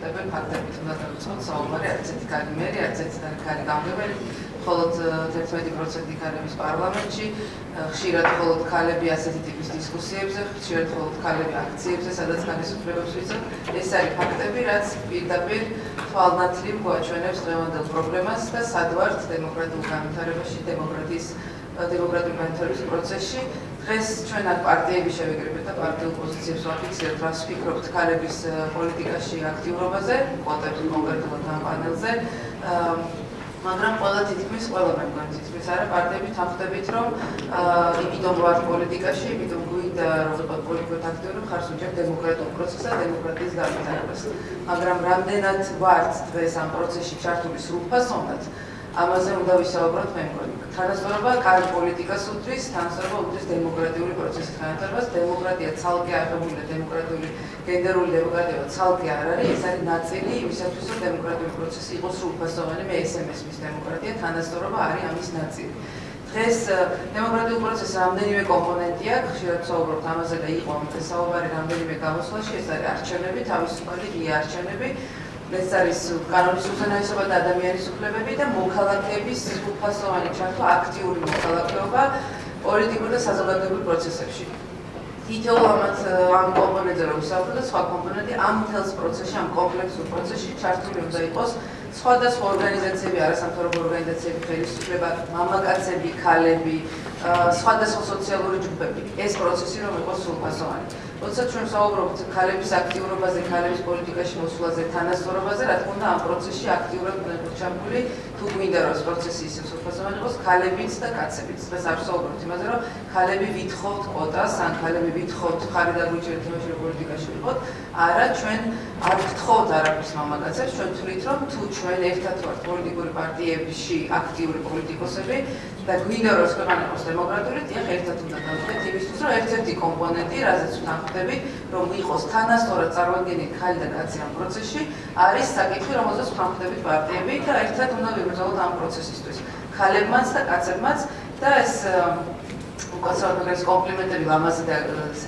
პირდაპირ ფაქტებით უნდა დავიწყოთ საუბარი, არც ერთი კარი მერი, არც ერთი კარი გამგებელი, მხოლოდ 11% ქალების პარლამენტში, ხშირად მხოლოდ ქალები ასეთი ტიპის დისკუსიებზე, ხშირად მხოლოდ ქალები აქციებზე, სადაც განისუფლებებს ვიცავ. ეს არის ფაქტები, რაც პირდაპირ თვალნათლივ გვაჩვენებს დღევანდელ პრობლემას და სად ვართ დემოკრატიულ განვითარებაში, დემოკრატიის დემოკრატიული განვითარების პროცესში. დღეს ჩვენ აქ პარტიები შევიკრიბეთ და პარტიულ პოზიციებს ვაფიქსირებთ, რას ფიქრობთ ქალების პოლიტიკაში აქტიურობაზე, კვოტებს კონკრეტულად ამ პანელზე. მაგრამ ყველა თითქმის ყველა მეგონი თითქმის არა პარტიები თანხდებით რომ იმიტომ ვარ პოლიტიკაში, იმიტომ გვინდა რომ პოლიტიკოთ აქტიური ხარ სუჯეტ დემოკრატიულ პროცესსა, დემოკრატიის განვითარებას. მაგრამ რამდენად ვართ დღეს ამ პროცესში ჩართული სრულფასოვნად, ამაზე უნდა ვისაუბროთ მე მგონი. თანასწორობა კარ პოლიტიკას უთრის, თანასწორობა უთრის დემოკრატიული პროცესის განვითარებას. დემოკრატია ცალკე აღებულია, დემოკრატიული გენდერული დემოკრატია ცალკე არ არის, ეს არის ნაწილი იმისათვის, რომ დემოკრატიული პროცესი იყოს სრულფასოვანი, მე ესე მესმის დემოკრატია, თანასწორობა არის ამის ნაწილი. დღეს დემოკრატიულ პროცესს რამდენიმე კომპონენტი აქვს, ხშირად საუბრობთ ამაზე და იყო საუბარი რამდენიმე გამოსვლაში, ეს არის არჩევნები, თავისუფალი ღია არჩევნები. ეს არის კანონის უზენაესობა და ადამიანის უფლებები და მოქალაქეების უფასოვანი ჩართვა აქტიური მოქალაქეობა პოლიტიკურ და საზოგადოებრივ პროცესებში. თითოეულ ამათ ამ კომპონენტზე რომ ვისაუბროთ და სხვა კომპონენტი ამ მთელს პროცესში, ამ კომპლექსურ პროცესში ჩართული უნდა იყოს სხვადასხვა ორგანიზაციები, არასამთავრობო ორგანიზაციები, ხელისუფლება, მამაკაცები, ქალები, სხვადასხვა სოციალური ჯგუფები. ეს პროცესი რომ იყოს სრულფასოვანი. როცა ჩვენ საუბრობთ ქალების აქტიურობაზე, ქალების პოლიტიკაში მოსვლაზე, თანასწორობაზე, რა თქმა უნდა, ამ პროცესში აქტიურად ჩართული თუ გვინდა რომ ეს პროცესი ისე სრულფასოვანი იყოს, ქალებიც და კაცებიც. დღეს არ საუბრობთ იმაზე, რომ ქალები ვითხოვთ კვოტას, ან ქალები ვითხოვთ ხარი დაგვიჭერთ იმაში, რომ პოლიტიკაში ვიყოთ. არა, ჩვენ არ გთხოვთ არაფერს მამაკაცებს, ჩვენ თვლით, რომ თუ ჩვენ ერთად ვართ პოლიტიკური პარტიებში აქტიური პოლიტიკოსები, და გვინდა რომ ქვეყანა იყოს დემოკრატიული, დიახ, ერთად უნდა დავხდეთ იმისთვის, რომ ერთ-ერთი კომპონენტი, რაზეც ვთანხმდები, რომ იყოს თანასწორად წარმოადგენილი ქალი და კაცი ამ პროცესში, არის საკითხი, რომელზეც ვთანხმდებით პარტიები და ერთად უნდა ვიბრძოლოთ ამ პროცესისთვის. ქალებმაც და კაცებმაც და ეს უკაცრავად კომპლიმენტები ლამაზი და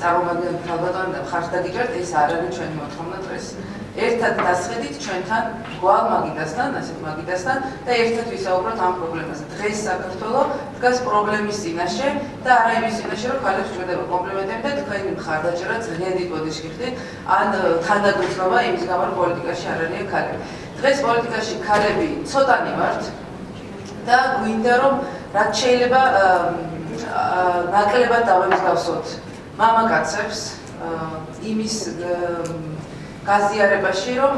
წარმოგადგენელი ხალბატონი და ხართ დაგიჭერთ, ეს არ არის ჩვენი მოთხოვნა დღეს. ერთად დასხედით ჩვენთან გვალ მაგიდასთან, ასეთ მაგიდასთან და ერთად ვისაუბროთ ამ პრობლემაზე. დღეს საქართველოს დგას პრობლემის წინაშე და არა იმის წინაშე, რომ ხალხს შედება კომპლიმენტები და თქვენი მხარდაჭერა ძალიან დიდ პოზიციაში ხდით, ან თანდაგუცნობა იმის გამო, რომ პოლიტიკაში არ არიან ქალები. დღეს პოლიტიკაში ქალები ცოტანი ვართ და გვინდა რომ რაც შეიძლება ნაკლებად დავემსგავსოთ მამაკაცებს იმის გაზიარებაში რომ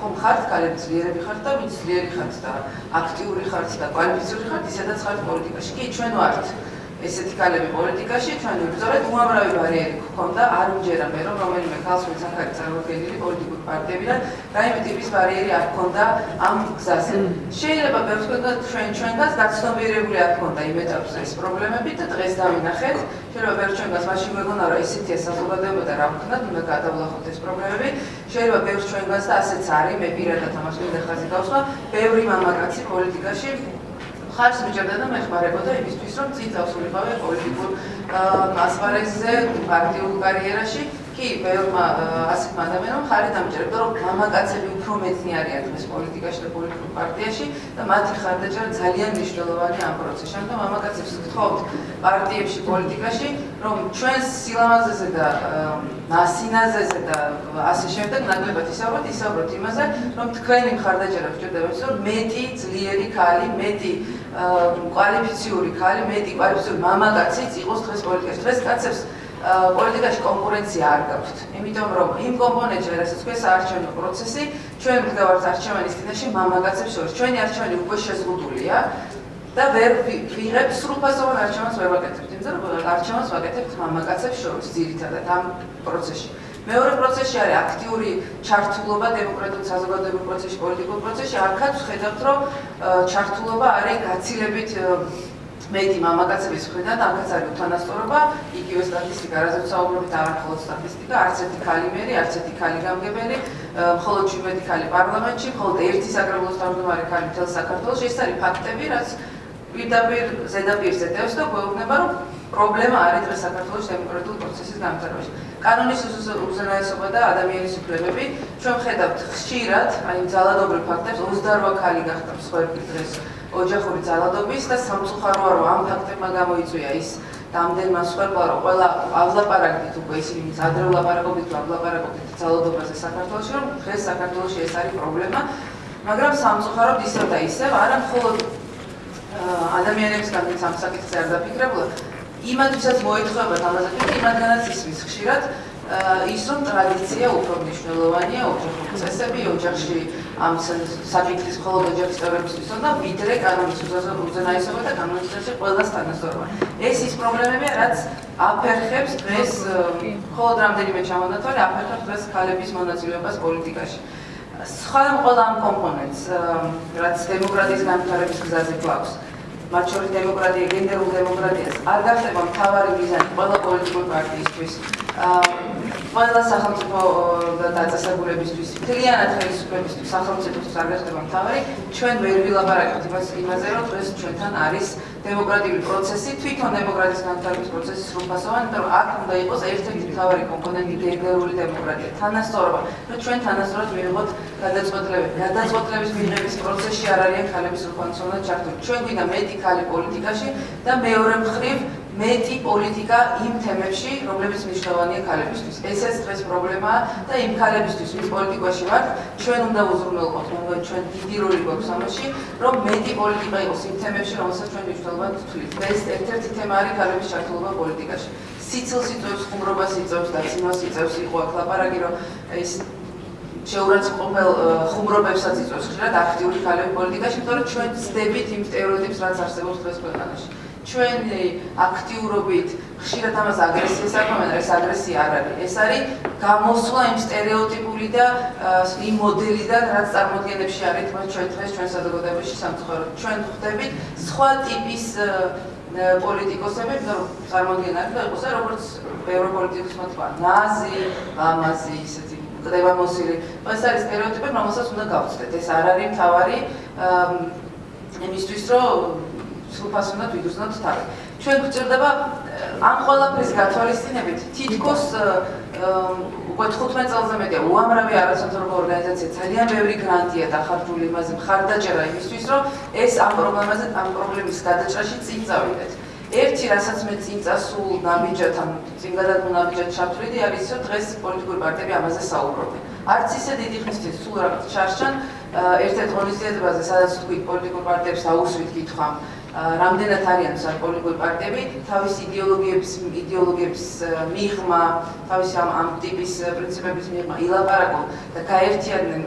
ხომ ხართ? კალები ძლიერები ხართ და ვინც ძლიერი ხართ და აქტიური ხართ და კვალიფიციური ხართ? ისედაც ხართ პოლიტიკაში. კი ჩვენ ვართ ესეთი კალები პოლიტიკაში ჩვენ ვიბრძოლეთ უამრავი ბარიერი გქონდა არ ვჯერა მე რომ რომელიმე ხალხს ვინც აქ არის წარმოქმნილი პოლიტიკური პარტიებიდან რაიმე ტიპის ბარიერი არ გქონდა ამ გზაზე. შეიძლება ბევრს გქონდა ჩვენ ჩვენგანს გაცნობიერებული არ გქონდა იმ ეტაპზე ეს პრობლემები და დღეს დავინახეთ. შეიძლება ბევრ ჩვენგანს მაშინ მეგონა რომ ესეთია საზოგადოება და რა ვქნათ უნდა გადავლახოთ ეს პრობლემები. შეიძლება ბევრ ჩვენგანს და ასეც არის მე პირადად ამას მინდა ხაზი გავსვა ბევრი მამაკაცი პოლიტიკაში ხარს მიჭერდა და მეხმარებოდა იმისთვის, რომ წინ წავსულიყავე პოლიტიკურ ასპარეზზე, პარტიულ კარიერაში. კი, ბევრმა ასეთ ადამიანმა ხარი დამჭერდა, რომ მამაკაცები უფრო მეტნი არიან დღეს პოლიტიკაში და პოლიტიკურ პარტიაში და მათი ხარდაჭერა ძალიან მნიშვნელოვანია ამ პროცესში. ამიტომ მამაკაცებს ვთხოვთ პარტიებში, პოლიტიკაში, რომ ჩვენს სილამაზეზე და ნასინაზეზე და ასე შემდეგ ნაკლებად ისაუბროთ, ისაუბროთ იმაზე, რომ თქვენი ხარდაჭერა გჭირდება ის, რომ მეტი ძლიერი ქალი, მეტი კვალიფიციური ქალი, მეტი კვალიფიციური მამაკაციც იყოს დღეს პოლიტიკაში. დღეს კაცებს პოლიტიკაში კონკურენცია არ გაქვთ. იმიტომ რომ იმ კომპონენტში, რასაც ქვია საარჩევნო პროცესი, ჩვენ ვდგავართ არჩევანის წინაშე მამაკაცებს შორის. ჩვენი არჩევანი უკვე შეზღუდულია და ვერ ვიღებთ სრულფასოვან არჩევანს ვერ ვაკეთებთ. იმიტომ რომ არჩევანს ვაკეთებთ მამაკაცებს შორის ძირითადად ამ პროცესში. მეორე პროცესში არის აქტიური ჩართულობა დემოკრატიულ საზოგადოებრივ პროცესში, პოლიტიკურ პროცესში. აქაც ხედავთ, რომ ჩართულობა არის გაცილებით მეტი მამაკაცების მხრიდან, აქაც არის უთანასწორობა, იგივე სტატისტიკა, რაზეც საუბრობთ, არა მხოლოდ სტატისტიკა, არც ერთი ქალი მერი, არც ერთი ქალი გამგებელი, მხოლოდ 17 ქალი პარლამენტში, მხოლოდ ერთი საკრებულოს თავმჯდომარე ქალი მთელ საქართველოში, ეს არის ფაქტები, რაც პირდაპირ ზედაპირზე დევს და გვეუბნება, რომ პრობლემა არის დღეს საქართველოს დემოკრატიულ პროცესის განვითარებაში. კანონის უზენაესობა და ადამიანის უფლებები. ჩვენ ხედავთ ხშირად აი ძალადობრივ ფაქტებს 28 ქალი გახდა მსხვერპლი დღეს ოჯახური ძალადობის და სამწუხაროა რომ ამ ფაქტებმა გამოიწვია ის დამდენმა მსხვერპლა რომ ყველა ავლაპარაკდით უკვე ისინი ვინც ადრე ვლაპარაკობდით ავლაპარაკობდით ძალადობაზე საქართველოში რომ დღეს საქართველოში ეს არის პრობლემა მაგრამ სამწუხაროდ ისევ და ისევ არა მხოლოდ ადამიანებისგან ვინც ამ საკითხზე არ დაფიქრებულა იმათვისაც მოეთხოვებათ ამაზე თუ იმათგანაც ისმის ხშირად ის რომ ტრადიცია უფრო მნიშვნელოვანია ოჯახური წესები ოჯახში ამ საკითხის მხოლოდ ოჯახის წევრებისთვის და ვიდრე კანონის უზენაესობა და კანონის წესები ყველას თანასწორობა ეს ის პრობლემებია რაც აფერხებს დღეს მხოლოდ რამდენიმე ჩამონათვალი აფერხებს დღეს ქალების მონაწილეობას პოლიტიკაში. სხვა ყველა ამ კომპონენტს რაც დემოკრატიის განვითარების გზაზე გვაქვს მათ შორის დემოკრატია, გენდერულ დემოკრატიას არ გახდება მთავარი მიზანი ყველა პოლიტიკური პარტიისთვის. ყველა სახელმწიფო დაწესებულებისთვის, მთლიანად ხელისუფლებისთვის, სახელმწიფოს არ გახდება მთავარი, ჩვენ ვერ ვილაპარაკებთ იმას იმაზე, რომ დღეს ჩვენთან არის დემოკრატიული პროცესი, თვითონ დემოკრატიის განვითარების პროცესი სრულფასოვანი, იმიტომ რომ აქ უნდა იყოს ერთ-ერთი მთავარი კომპონენტი გენდერული დემოკრატია, თანასწორობა, რომ ჩვენ თანასწორად მივიღოთ გადაწყვეტილებები. გადაწყვეტილების მიღების პროცესში არ არიან ქალების უხანცრულად ჩართული. ჩვენ გვინდა მეტი ქალი პოლიტიკაში და მეორე მხრივ მეტი პოლიტიკა იმ თემებში, რომლებიც მნიშვნელოვანია ქალებისთვის. ესეც დღეს პრობლემაა და იმ ქალებისთვის, ვინც პოლიტიკაში ვართ, ჩვენ უნდა უზრუნველყოთ, მაგრამ ჩვენ დიდი როლი გვაქვს ამაში, რომ მეტი პოლიტიკა იყოს იმ თემებში, რომელსაც ჩვენ მნიშვნელოვნად ვთვლით. ეს ერთ-ერთი თემა არის ქალების ჩართულობა პოლიტიკაში. სიცილს იწევს, ხუმრობას იწევს და ციმას იწევს იყო აქ ლაპარაკი, რომ ეს შეურაცხმყოფელ ხუმრობებსაც იწევს ხშირად აქტიური ქალები პოლიტიკაში, იმიტომ რომ ჩვენ ვწდებით იმ სტერეოტიპს, რაც არსებობს დღეს ქვეყანაში. ჩვენი აქტიურობით ხშირად ამას აგრესიას აკვამენ, ეს აგრესია არ არის. ეს არის გამოსვლა იმ სტერეოტიპული და იმ მოდელიდან, რაც წარმოადგენებში არის თქვენ ჩვენ დღეს ჩვენ საზოგადოებაში სამწუხაროდ. ჩვენ ხვდებით სხვა ტიპის პოლიტიკოსები, რომ წარმოადგენენ და იყოს როგორც ევროპოლიტიკოსმა თქვა, ნაზი, ამაზი, ისეთი კდება მოსილი. ეს არის სტერეოტიპები, რომელსაც უნდა გავწდეთ. ეს არ არის თავარი იმისთვის, რომ სრულფასოვნად ვიგრძნოთ თავი. ჩვენ გვჭირდება ამ ყველაფრის გათვალისწინებით თითქოს უკვე 15 წელზე მეტია უამრავი არასამთავრობო ორგანიზაცია ძალიან ბევრი გრანტია დახარჯული იმაზე მხარდაჭერა იმისთვის რომ ეს ამ პრობლემაზე ამ პრობლემის გადაჭრაში წინ წავიდეთ. ერთი რასაც მე წინ წასულ ნაბიჯად ამ წინ გადადგმულ ნაბიჯად ჩავთვლიდი არის რომ დღეს პოლიტიკური პარტიები ამაზე საუბრობენ. არც ისე დიდი ხნის წინ სულ რაღაც ჩარჩან ერთ-ერთ ღონისძიებაზე სადაც თქვი პოლიტიკურ პარტიებს აუსვით კითხვა რამდენად არიან საკოლეგო პარტიები? თავის იდეოლოგიების იდეოლოგიების მიღმა თავის ამ ამ ტიპის პრინციპების მიღმა ილაპარაკო და გაერთიანდნენ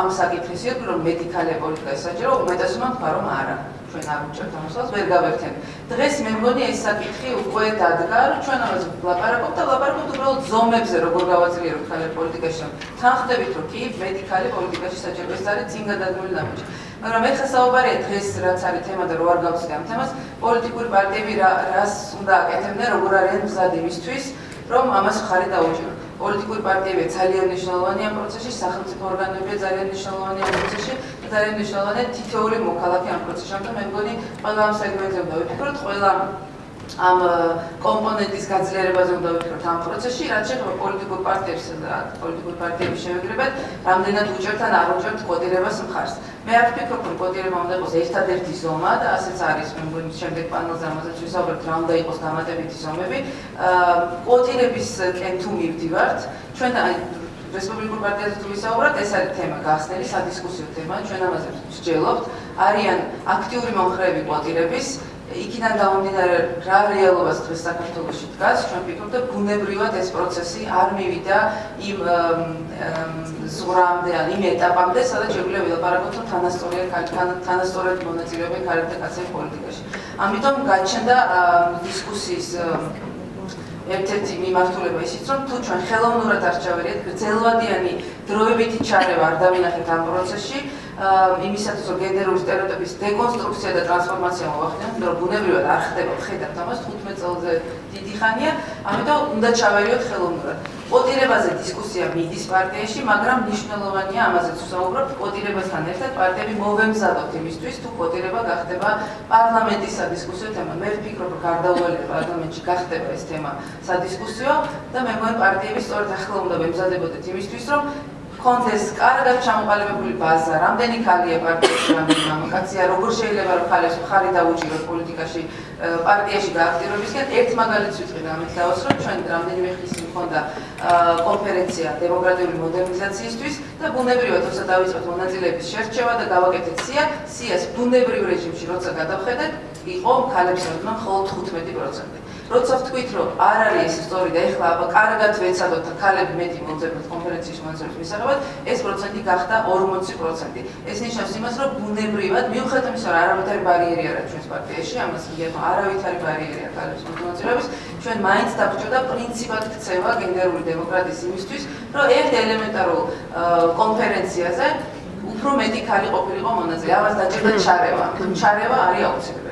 ამ საკითხის იოთ რომ მედიკალია პოლიტიკა საჭირო უმეტესობა თქვა რომ არა ჩვენ არ უჭერთ ამასაც ვერ გავერთიან დღეს მე მგონი ეს საკითხი უკვე დადგა რომ ჩვენ ამაზე ვლაპარაკობთ და ვლაპარაკობთ უბრალოდ ზომებზე როგორ გავაძლიეროთ ხალხი პოლიტიკაში. თან ხდებით რომ კი მედიკალი პოლიტიკაში საჭირო ეს არის წინ გადადგმული ნაბიჯი მაგრამ ეხლა საუბარია დღეს რაც არის თემა და რო არ გავწდე ამ თემას, პოლიტიკური პარტიები რას უნდა აკეთებდნენ, როგორ არიან მზად იმისთვის, რომ ამას ხარი დაუჭირო. პოლიტიკური პარტიები ძალიან მნიშვნელოვანია პროცესში, სახელმწიფო ორგანოები ძალიან მნიშვნელოვანია პროცესში, ძალიან მნიშვნელოვანია თითოეული მოქალაქე ამ პროცესში. ამიტომ მე მგონი ყველა ამ სეგმენტზე უნდა ვიფიქროთ, ყველა ამ კომპონენტის გაძლიერებაზე უნდა ვიფიქროთ ამ პროცესში, რაც შეეხება პოლიტიკურ პარტიებს და პოლიტიკურ პარტიების შევეგრებათ, რამდენად უჭერთ ან არ უჭერთ კოდირებას მხარს. მე არ ვფიქრობ, რომ კოდირება უნდა იყოს ერთადერთი ზომა და ასეც არის, მე მგონი შემდეგ პანელზე ამასაც ვისაუბრებთ, რა უნდა იყოს დამატებითი ზომები. აა კოდირების კენ თუ მივდივართ, ჩვენ აი რესპუბლიკურ პარტიაზე თუ ვისაუბროთ, ეს არის თემა გახსნელი სადისკუსიო თემა, ჩვენ ამაზე ვსჯელობთ. არიან აქტიური მომხრეები კოდირების იქიდან გამომდინარე რა რეალობას დღეს საქართველოში დგას, ჩვენ ვფიქრობ და ბუნებრივად ეს პროცესი არ მივიდა იმ ზღრამდე ან იმ ეტაპამდე, სადაც შეგვიძლია ვილაპარაკოთ რომ თანასწორია თანასწორად მონაწილეობენ ქალები და კაცები პოლიტიკაში. ამიტომ გაჩნდა დისკუსიის ერთ-ერთი მიმართულება ისიც რომ თუ ჩვენ ხელოვნურად არ ჩავერიეთ გრძელვადიანი დროებითი ჩარევა არ დავინახეთ ამ პროცესში იმისათვის რომ გენდერული სტერეოტიპის დეკონსტრუქცია და ტრანსფორმაცია მოახდინოთ, იმიტომ რომ ბუნებრივად არ ხდება, ხედავთ ამას 15 წელზე დიდი ხანია, ამიტომ უნდა ჩავერიოთ ხელოვნურად. კოტირებაზე დისკუსია მიდის პარტიაში, მაგრამ მნიშვნელოვანია ამაზეც ვსაუბრობთ, კოტირებასთან ერთად პარტიები მოვემზადოთ იმისთვის, თუ კოტირება გახდება პარლამენტის სადისკუსიო თემა. მე ვფიქრობ, რომ გარდაუვალია პარლამენტში გახდება ეს თემა სადისკუსიო და მე მგონი პარტიები სწორედ ახლა უნდა ვემზადებოდეთ იმისთვის, რომ კონდეს კარგად ჩამოყალიბებული ბაზა, რამდენი ხალია პარტიაში, რამდენი მამაკაცია, როგორ შეიძლება რომ ხალხს ხარი დაუჭიროს პოლიტიკაში, პარტიაში გააქტიურებისკენ ერთ მაგალითს ვიტყვი ამით დავასრულებ, ჩვენ რამდენიმე ხნის წინ მქონდა კონფერენცია დემოკრატიული მოდერნიზაციისთვის და ბუნებრივად როცა დავიწყოთ მონაწილეების შერჩევა და გავაკეთეთ სია, სიას ბუნებრივ რეჟიმში როცა გადავხედეთ, იყო ხალხის როდნა მხოლოდ 15%. როცა ვთქვით, რომ არ არის ეს სწორი და ეხლა აბა კარგად ვეცადოთ ქალები მეტი მოძებნოთ კონფერენციის მონაწილეობის მისაღებად, ეს პროცენტი გახდა 40%. ეს ნიშნავს იმას, რომ ბუნებრივად, მიუხედავად იმისა, რომ არავითარი ბარიერი არ არის ჩვენს პარტიაში, ამას მიგეთო, არავითარი ბარიერი არ ქალების მონაწილეობის, ჩვენ მაინც დაგვჭირდა პრინციპად ქცევა გენდერული დემოკრატიის იმისთვის, რომ ერთ ელემენტარულ კონფერენციაზე უფრო მეტი ქალი ყოფილიყო მონაწილე. ამას დაჭირდა ჩარევა. ჩარევა არის აუცილებელი.